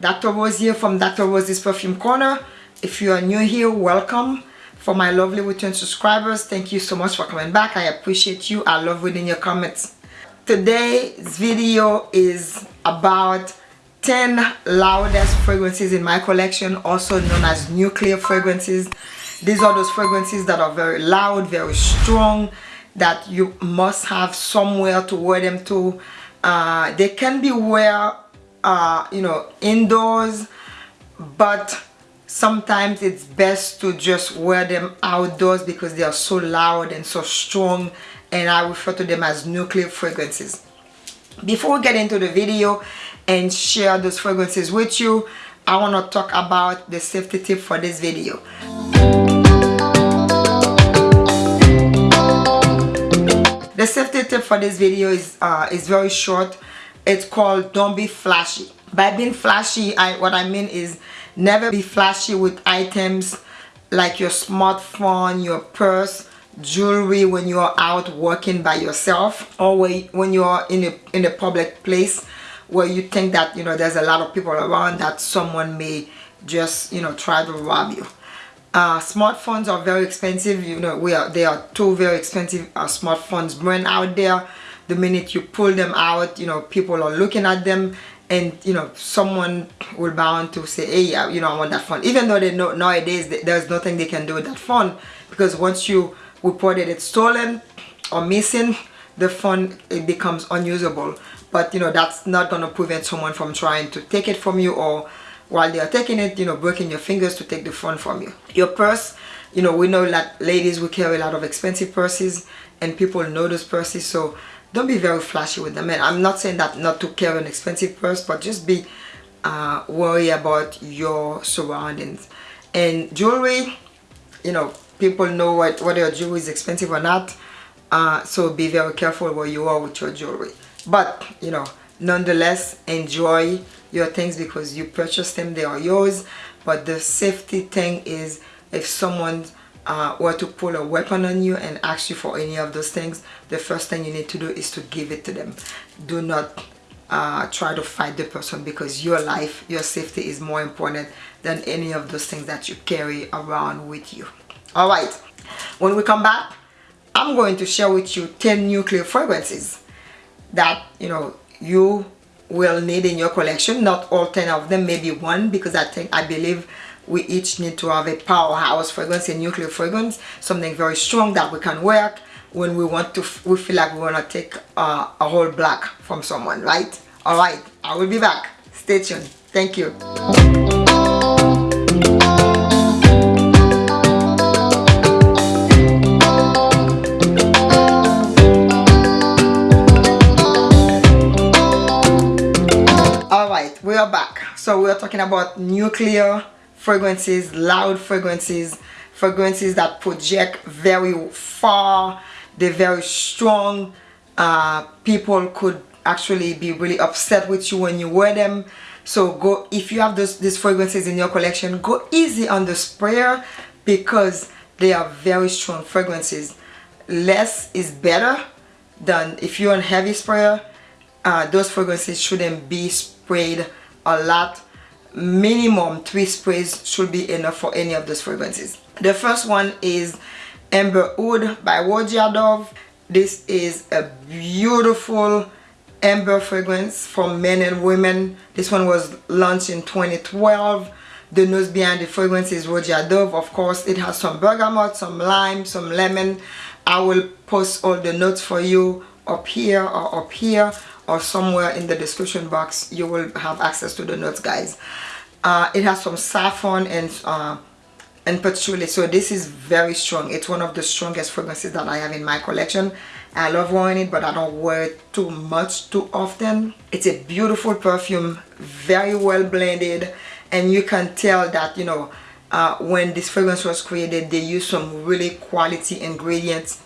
Dr. Rose here from Dr. Rose's Perfume Corner. If you are new here welcome. For my lovely return subscribers thank you so much for coming back. I appreciate you. I love reading your comments. Today's video is about 10 loudest fragrances in my collection also known as nuclear fragrances. These are those fragrances that are very loud very strong that you must have somewhere to wear them to. Uh, they can be wear uh, you know indoors but sometimes it's best to just wear them outdoors because they are so loud and so strong and I refer to them as nuclear fragrances. Before we get into the video and share those fragrances with you I want to talk about the safety tip for this video. The safety tip for this video is uh, is very short it's called don't be flashy. By being flashy I what I mean is never be flashy with items like your smartphone your purse jewelry when you are out working by yourself or when you are in a in a public place where you think that you know there's a lot of people around that someone may just you know try to rob you. Uh, smartphones are very expensive. You know we are they are two very expensive uh, smartphones brand out there the minute you pull them out you know people are looking at them and you know someone will bound to say hey yeah, you know I want that phone. Even though they know nowadays there's nothing they can do with that phone because once you reported it stolen or missing the phone it becomes unusable. But you know that's not going to prevent someone from trying to take it from you or while they are taking it you know breaking your fingers to take the phone from you. Your purse you know we know that ladies will carry a lot of expensive purses and people know those purses. So don't be very flashy with them and i'm not saying that not to carry an expensive purse but just be uh, worry about your surroundings. And jewelry you know people know what whether your jewelry is expensive or not uh, so be very careful where you are with your jewelry. But you know nonetheless enjoy your things because you purchased them they are yours. But the safety thing is if someone uh, were to pull a weapon on you and ask you for any of those things the first thing you need to do is to give it to them. Do not uh, try to fight the person because your life your safety is more important than any of those things that you carry around with you. All right. When we come back i'm going to share with you 10 nuclear fragrances that you know you will need in your collection. Not all 10 of them maybe one because i think i believe we each need to have a powerhouse fragrance a nuclear fragrance something very strong that we can work when we want to we feel like we want to take uh, a whole block from someone right? All right i will be back. Stay tuned. Thank you. All right we are back. So we are talking about nuclear fragrances loud fragrances fragrances that project very far. They're very strong. Uh, people could actually be really upset with you when you wear them. So go if you have those these fragrances in your collection go easy on the sprayer because they are very strong fragrances. Less is better than if you're on heavy sprayer. Uh, those fragrances shouldn't be sprayed a lot minimum three sprays should be enough for any of those fragrances. The first one is Amber Aoud by Roja Dove this is a beautiful amber fragrance for men and women. This one was launched in 2012 the nose behind the fragrance is Roja Dove of course. It has some bergamot some lime some lemon. I will post all the notes for you up here or up here or somewhere in the description box you will have access to the notes guys. Uh, it has some saffron and uh, and patchouli so this is very strong. It's one of the strongest fragrances that I have in my collection. I love wearing it but I don't wear it too much too often. It's a beautiful perfume very well blended and you can tell that you know uh, when this fragrance was created they used some really quality ingredients.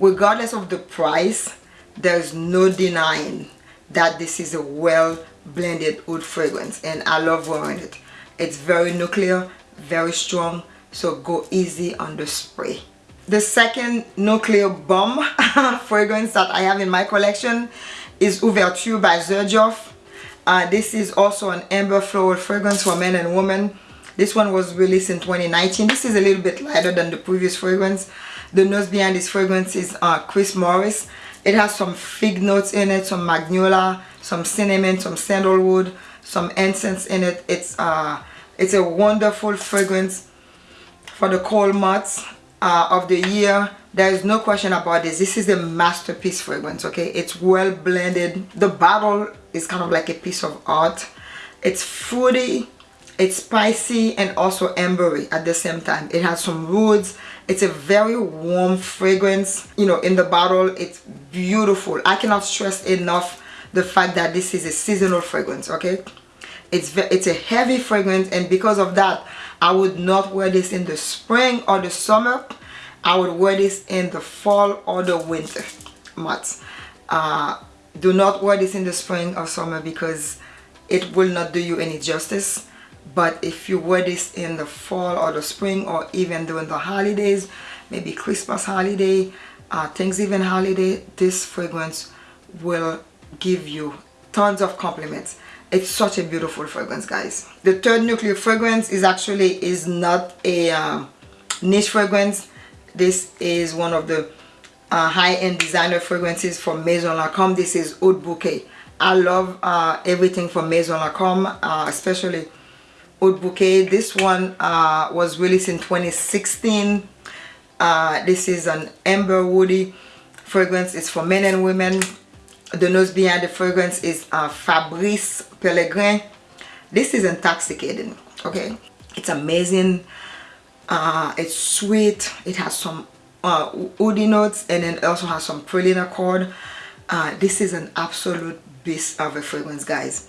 Regardless of the price there's no denying that this is a well blended oud fragrance and I love wearing it. It's very nuclear very strong so go easy on the spray. The second nuclear bomb fragrance that I have in my collection is Ouverture by Xerjoff uh, this is also an amber floral fragrance for men and women. This one was released in 2019 this is a little bit lighter than the previous fragrance. The nose behind this fragrance is uh, Chris Maurice it has some fig notes in it some magnolia some cinnamon some sandalwood some incense in it. It's uh it's a wonderful fragrance for the cold months uh, of the year. There is no question about this. This is a masterpiece fragrance okay? It's well blended. The bottle is kind of like a piece of art. It's fruity it's spicy and also ambery at the same time. It has some woods it's a very warm fragrance you know in the bottle. It's beautiful. I cannot stress enough the fact that this is a seasonal fragrance okay? It's it's a heavy fragrance and because of that i would not wear this in the spring or the summer. I would wear this in the fall or the winter months uh, do not wear this in the spring or summer because it will not do you any justice but if you wear this in the fall or the spring or even during the holidays maybe christmas holiday uh, thanksgiving holiday this fragrance will give you tons of compliments. It's such a beautiful fragrance guys. The third nuclear fragrance is actually is not a um, niche fragrance. This is one of the uh, high-end designer fragrances from Maison Lancôme this is Oud Bouquet. I love uh, everything from Maison Lancôme uh, especially Oud Bouquet. This one uh, was released in 2016 uh, this is an amber woody fragrance. It's for men and women. The nose behind the fragrance is uh, Fabrice Pellegrin. This is intoxicating okay? It's amazing. Uh, it's sweet. It has some uh, woody notes and then also has some praline accord uh, this is an absolute beast of a fragrance guys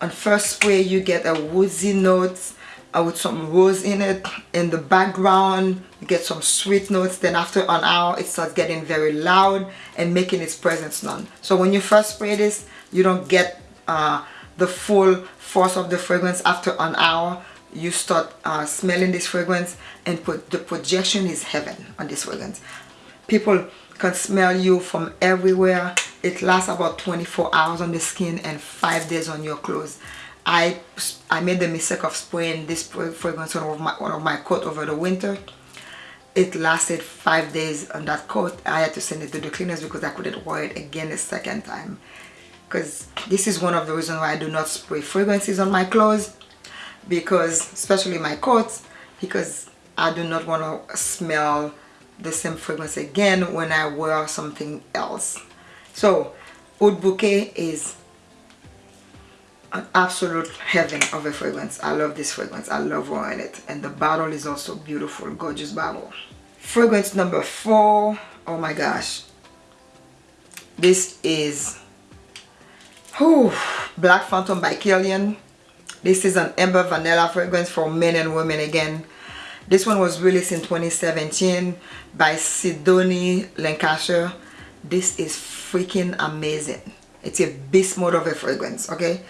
on first spray you get a woodsy note uh, with some rose in it in the background. You get some sweet notes. Then after an hour it starts getting very loud and making its presence known. So when you first spray this you don't get uh, the full force of the fragrance. After an hour you start uh, smelling this fragrance and put the projection is heaven on this fragrance. People can smell you from everywhere. It lasts about 24 hours on the skin and five days on your clothes. I I made the mistake of spraying this fragrance on my, one of my coat over the winter. It lasted five days on that coat. I had to send it to the cleaners because I couldn't wear it again a second time. Because this is one of the reasons why I do not spray fragrances on my clothes because especially my coats because I do not want to smell the same fragrance again when I wear something else. So Oud Bouquet is an absolute heaven of a fragrance. I love this fragrance. I love wearing it. And the bottle is also beautiful gorgeous bottle. Fragrance number four oh my gosh. This is whew, Black Phantom by Kilian this is an amber vanilla fragrance for men and women again this one was released in 2017 by Sidonie Lancesseur. This is freaking amazing. It's a beast mode of a fragrance okay?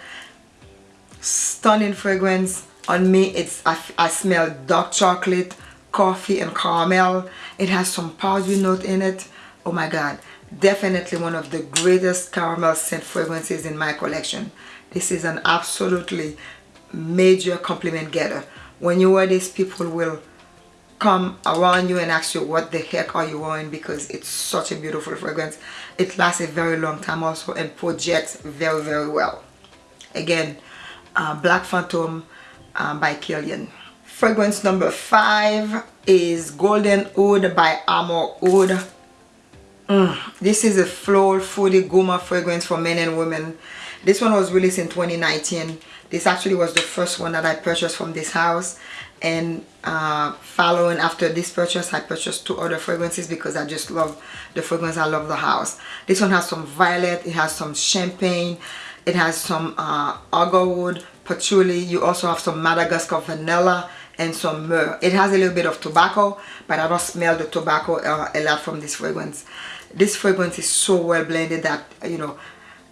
Stunning fragrance. On me it's I, I smell dark chocolate coffee and caramel. It has some powdery note in it. Oh my god. Definitely one of the greatest caramel scent fragrances in my collection. This is an absolutely major compliment getter when you wear this people will come around you and ask you what the heck are you wearing? Because it's such a beautiful fragrance. It lasts a very long time also and projects very very well. Again uh, Black Phantom um, by Kilian fragrance number five is Golden Oud by Amouroud. Mm, this is a floral fruity gourmand fragrance for men and women. This one was released in 2019 this actually was the first one that I purchased from this house. And uh, following after this purchase I purchased two other fragrances because I just love the fragrance. I love the house. This one has some violet it has some champagne it has some uh, agarwood patchouli. You also have some Madagascar vanilla and some myrrh. It has a little bit of tobacco but I don't smell the tobacco uh, a lot from this fragrance. This fragrance is so well blended that you know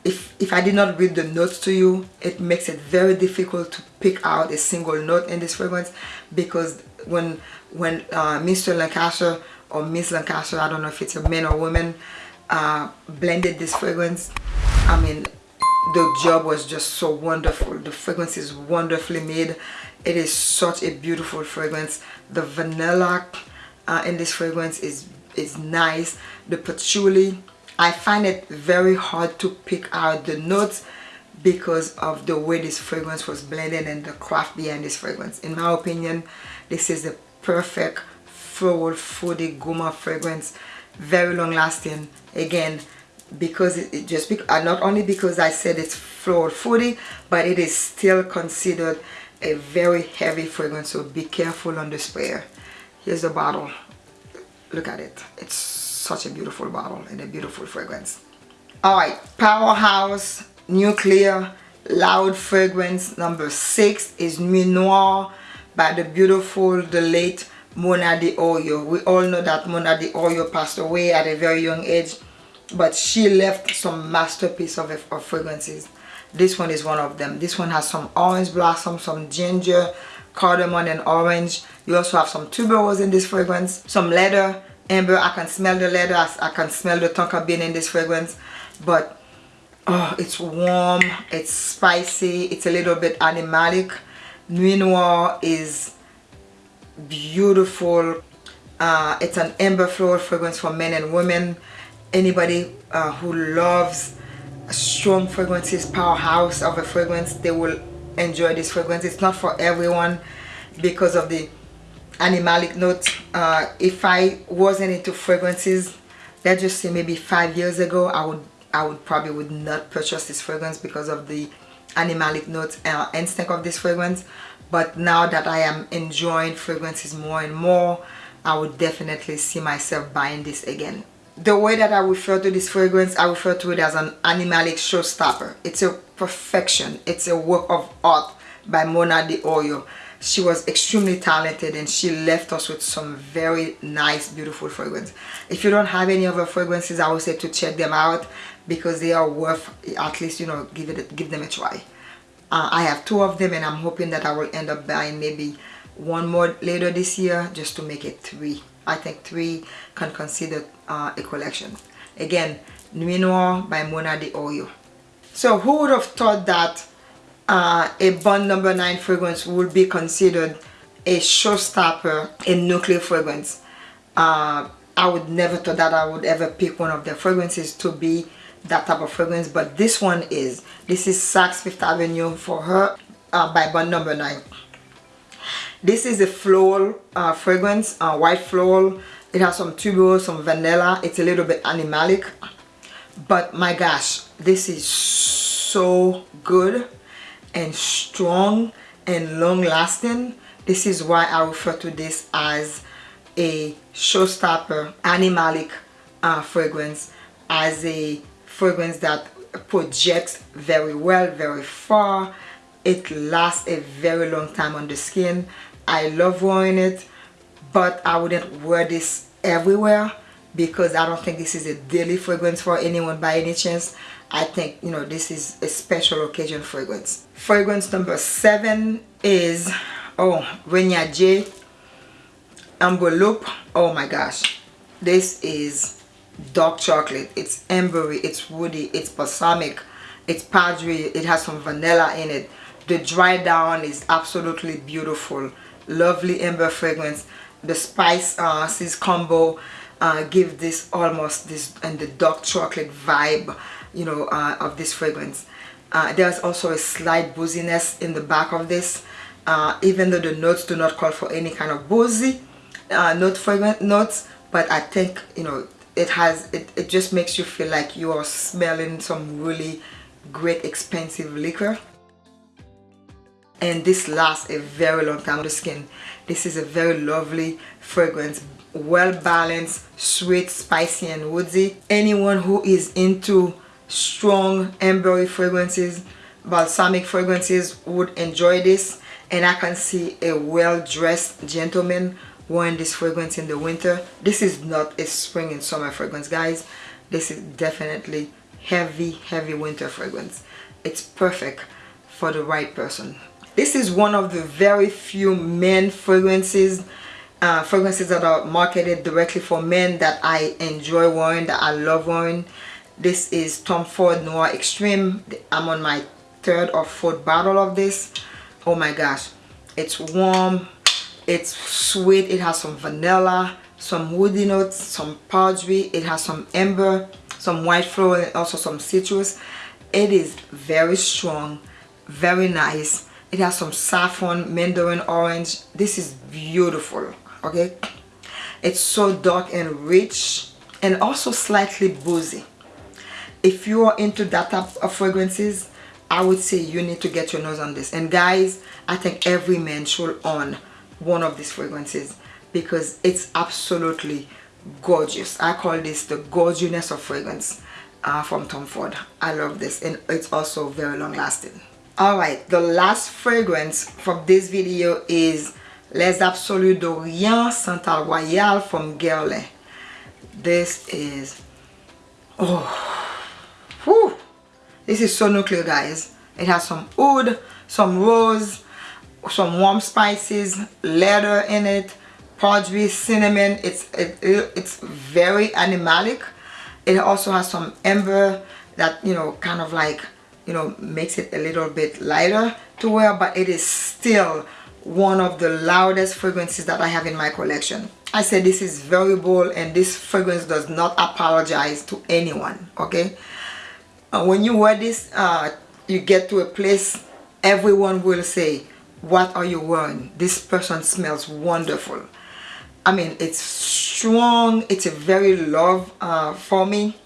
if if I did not read the notes to you it makes it very difficult to pick out a single note in this fragrance because when when uh, Mr. Lancesseur or Miss Lancesseur I don't know if it's a man or woman uh, blended this fragrance I mean the job was just so wonderful. The fragrance is wonderfully made. It is such a beautiful fragrance. The vanilla uh, in this fragrance is is nice. The patchouli I find it very hard to pick out the notes because of the way this fragrance was blended and the craft behind this fragrance. In my opinion this is the perfect floral fruity gourmand fragrance very long lasting again because it, it just be, uh, not only because I said it's floral fruity but it is still considered a very heavy fragrance so be careful on the sprayer here's the bottle. Look at it. It's such a beautiful bottle and a beautiful fragrance. All right powerhouse nuclear loud fragrance number six is Nuit by the beautiful the late Mona di Orio. we all know that Mona di Orio passed away at a very young age but she left some masterpiece of, of fragrances. This one is one of them. This one has some orange blossom some ginger cardamom and orange. You also have some tuberose in this fragrance some leather amber i can smell the leather. I can smell the tonka bean in this fragrance. But oh it's warm it's spicy it's a little bit animalic. Nuit Noire is beautiful. Uh, it's an amber floral fragrance for men and women. Anybody uh, who loves strong fragrances powerhouse of a fragrance they will enjoy this fragrance. It's not for everyone because of the animalic note uh, if I wasn't into fragrances let's just say maybe five years ago I would I would probably would not purchase this fragrance because of the animalic note uh, instinct of this fragrance. But now that I am enjoying fragrances more and more I would definitely see myself buying this again. The way that I refer to this fragrance I refer to it as an animalic showstopper. It's a perfection. It's a work of art by Mona di Orio she was extremely talented and she left us with some very nice beautiful fragrance. If you don't have any of her fragrances I would say to check them out because they are worth at least you know give it give them a try. Uh, I have two of them and I'm hoping that I will end up buying maybe one more later this year just to make it three. I think three can consider uh, a collection. Again Nuit Noire by Mona di Orio so who would have thought that uh, a Bond number 9 fragrance would be considered a showstopper in nuclear fragrance. Uh, I would never thought that I would ever pick one of their fragrances to be that type of fragrance but this one is. This is Saks Fifth Avenue for her uh, by Bond number 9 this is a floral uh, fragrance uh, white floral. It has some tuberose some vanilla. It's a little bit animalic. But my gosh this is so good and strong and long lasting this is why I refer to this as a showstopper animalic uh, fragrance as a fragrance that projects very well very far. It lasts a very long time on the skin. I love wearing it but I wouldn't wear this everywhere because I don't think this is a daily fragrance for anyone by any chance I think you know this is a special occasion fragrance. Fragrance number seven is oh Renia J Loop oh my gosh. This is dark chocolate. It's ambery it's woody it's balsamic it's powdery it has some vanilla in it. The dry down is absolutely beautiful. Lovely amber fragrance. The spice uh combo uh give this almost this and the dark chocolate vibe you know uh, of this fragrance. Uh, there's also a slight booziness in the back of this. Uh, even though the notes do not call for any kind of boozy uh, note fragrance notes but I think you know it has it, it just makes you feel like you are smelling some really great expensive liquor. And this lasts a very long time on the skin. This is a very lovely fragrance well balanced sweet spicy and woodsy. Anyone who is into strong ambery fragrances balsamic fragrances would enjoy this and I can see a well-dressed gentleman wearing this fragrance in the winter. This is not a spring and summer fragrance guys. This is definitely heavy heavy winter fragrance. It's perfect for the right person. This is one of the very few men fragrances uh, fragrances that are marketed directly for men that I enjoy wearing that I love wearing this is Tom Ford Noir Extreme. I'm on my third or fourth bottle of this. Oh my gosh. It's warm. It's sweet. It has some vanilla some woody notes some powdery. It has some amber some white flower and also some citrus. It is very strong very nice. It has some saffron mandarin orange. This is beautiful okay? It's so dark and rich and also slightly boozy if you are into that type of fragrances I would say you need to get your nose on this. And guys I think every man should own one of these fragrances because it's absolutely gorgeous. I call this the gorgeousness of fragrance uh, from Tom Ford. I love this and it's also very long lasting alright the last fragrance from this video is Les Absolus d'Orient Santal Royal from Guerlain. This is oh this is so nuclear guys. It has some wood some rose some warm spices leather in it powdery cinnamon. It's it, it's very animalic. It also has some amber that you know kind of like you know makes it a little bit lighter to wear but it is still one of the loudest fragrances that I have in my collection. I said this is very bold and this fragrance does not apologize to anyone okay uh, when you wear this uh, you get to a place everyone will say what are you wearing? This person smells wonderful. I mean it's strong it's a very love uh, for me.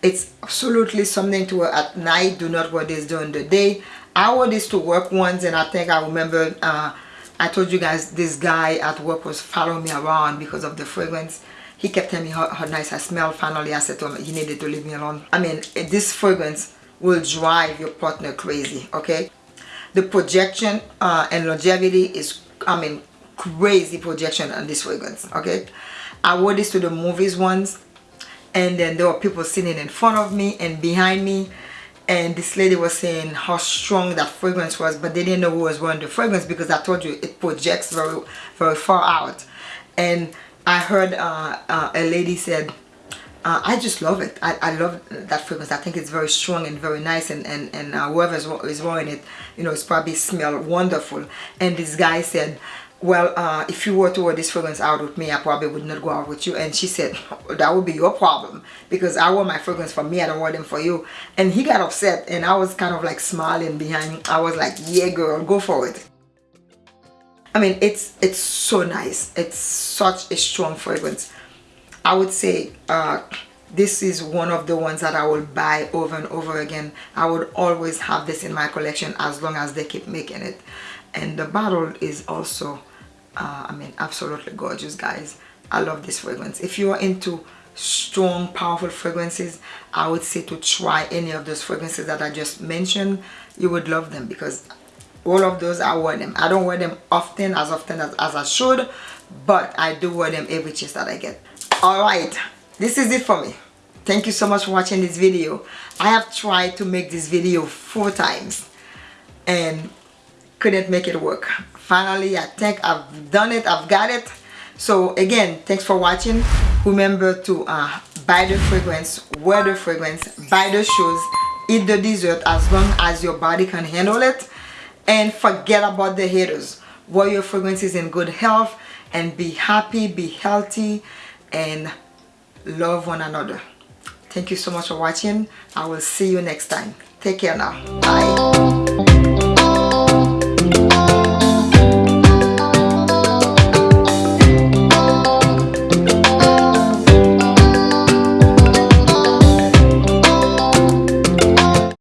It's absolutely something to wear at night do not wear this during the day. I wore this to work once and I think I remember uh, I told you guys this guy at work was following me around because of the fragrance he kept telling me how, how nice I smell finally I said to him he needed to leave me alone. I mean this fragrance will drive your partner crazy okay? The projection uh, and longevity is I mean crazy projection on this fragrance okay? I wore this to the movies once and then there were people sitting in front of me and behind me and this lady was saying how strong that fragrance was but they didn't know who was wearing the fragrance because I told you it projects very very far out. And I heard uh, uh, a lady said uh, I just love it. I, I love that fragrance. I think it's very strong and very nice and, and, and uh, whoever is wearing it, you know, it's probably smell wonderful. And this guy said, well, uh, if you were to wear this fragrance out with me, I probably would not go out with you. And she said, that would be your problem because I wear my fragrance for me. I don't wear them for you. And he got upset and I was kind of like smiling behind. I was like, yeah, girl, go for it. I mean, it's, it's so nice. It's such a strong fragrance. I would say uh, this is one of the ones that I will buy over and over again. I would always have this in my collection as long as they keep making it. And the bottle is also, uh, I mean, absolutely gorgeous, guys. I love this fragrance. If you are into strong, powerful fragrances, I would say to try any of those fragrances that I just mentioned. You would love them because all of those I wear them. I don't wear them often, as often as, as I should, but I do wear them every chance that I get. All right this is it for me. Thank you so much for watching this video. I have tried to make this video four times and couldn't make it work. Finally i think i've done it i've got it. So again thanks for watching. Remember to uh, buy the fragrance wear the fragrance buy the shoes eat the dessert as long as your body can handle it and forget about the haters. Wear your fragrances in good health and be happy be healthy and love one another. Thank you so much for watching. I will see you next time. Take care now. Bye